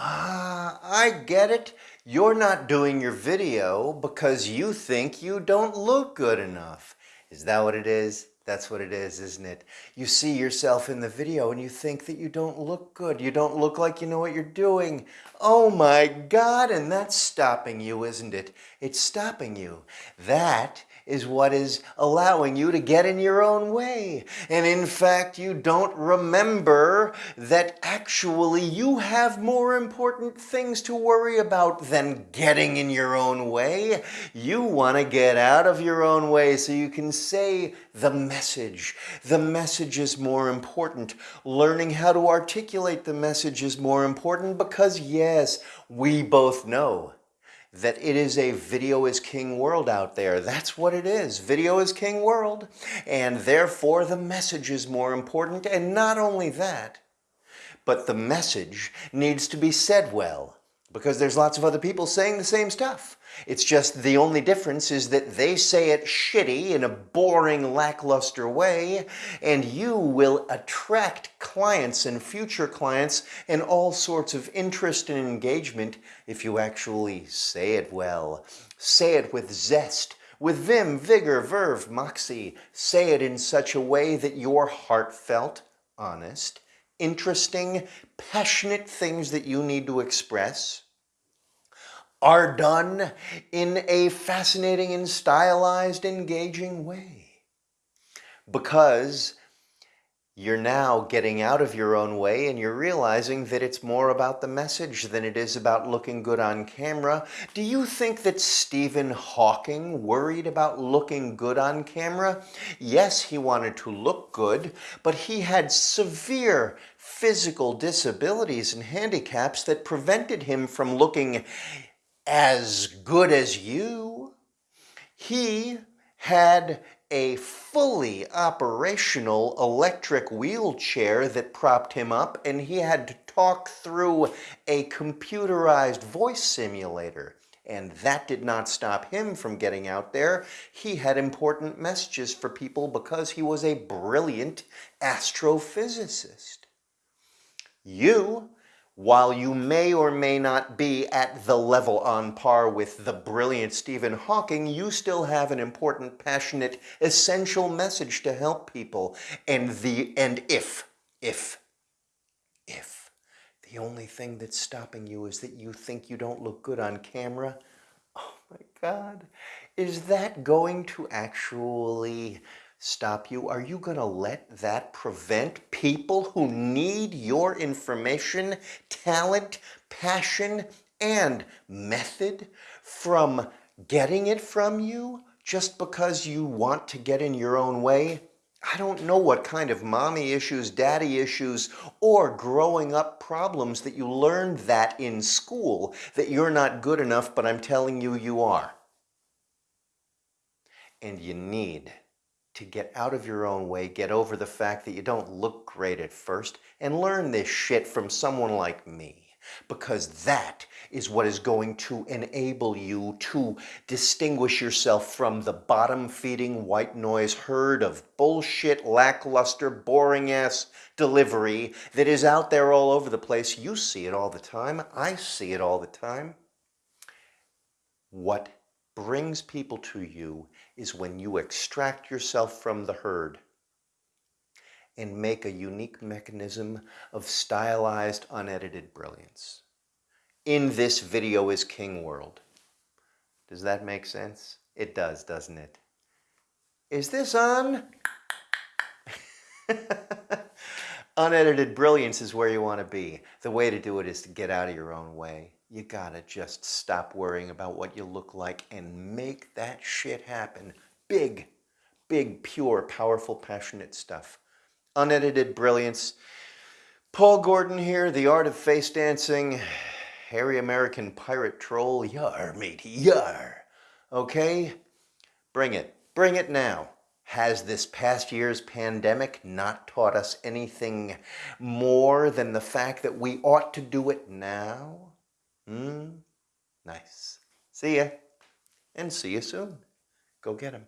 Ah, I get it. You're not doing your video because you think you don't look good enough. Is that what it is? That's what it is, isn't it? You see yourself in the video and you think that you don't look good. You don't look like you know what you're doing. Oh my God, and that's stopping you, isn't it? It's stopping you. That is what is allowing you to get in your own way. And in fact, you don't remember that actually you have more important things to worry about than getting in your own way. You want to get out of your own way so you can say the message. The message is more important. Learning how to articulate the message is more important because yes, we both know that it is a video is king world out there. That's what it is. Video is king world. And therefore the message is more important. And not only that, but the message needs to be said well because there's lots of other people saying the same stuff. It's just the only difference is that they say it shitty in a boring, lackluster way, and you will attract clients and future clients and all sorts of interest and engagement if you actually say it well. Say it with zest, with vim, vigor, verve, moxie. Say it in such a way that you're heartfelt, honest, interesting, passionate things that you need to express are done in a fascinating and stylized, engaging way. Because you're now getting out of your own way and you're realizing that it's more about the message than it is about looking good on camera. Do you think that Stephen Hawking worried about looking good on camera? Yes, he wanted to look good, but he had severe physical disabilities and handicaps that prevented him from looking as good as you. He had a fully operational electric wheelchair that propped him up and he had to talk through a computerized voice simulator. And that did not stop him from getting out there. He had important messages for people because he was a brilliant astrophysicist. You while you may or may not be at the level on par with the brilliant Stephen Hawking, you still have an important, passionate, essential message to help people. And the and if, if, if the only thing that's stopping you is that you think you don't look good on camera, oh my God, is that going to actually stop you? Are you going to let that prevent people who need your information, talent, passion, and method from getting it from you just because you want to get in your own way? I don't know what kind of mommy issues, daddy issues, or growing up problems that you learned that in school, that you're not good enough, but I'm telling you, you are. And you need to get out of your own way, get over the fact that you don't look great at first, and learn this shit from someone like me. Because that is what is going to enable you to distinguish yourself from the bottom-feeding white noise herd of bullshit, lackluster, boring-ass delivery that is out there all over the place. You see it all the time. I see it all the time. What brings people to you is when you extract yourself from the herd and make a unique mechanism of stylized, unedited brilliance. In this video is King World. Does that make sense? It does, doesn't it? Is this on? Unedited brilliance is where you want to be. The way to do it is to get out of your own way you gotta just stop worrying about what you look like and make that shit happen. Big, big, pure, powerful, passionate stuff. Unedited brilliance. Paul Gordon here, The Art of Face Dancing. Hairy American Pirate Troll. Yar, matey, yar. Okay? Bring it. Bring it now. Has this past year's pandemic not taught us anything more than the fact that we ought to do it now? Hmm? Nice. See ya. And see you soon. Go get him.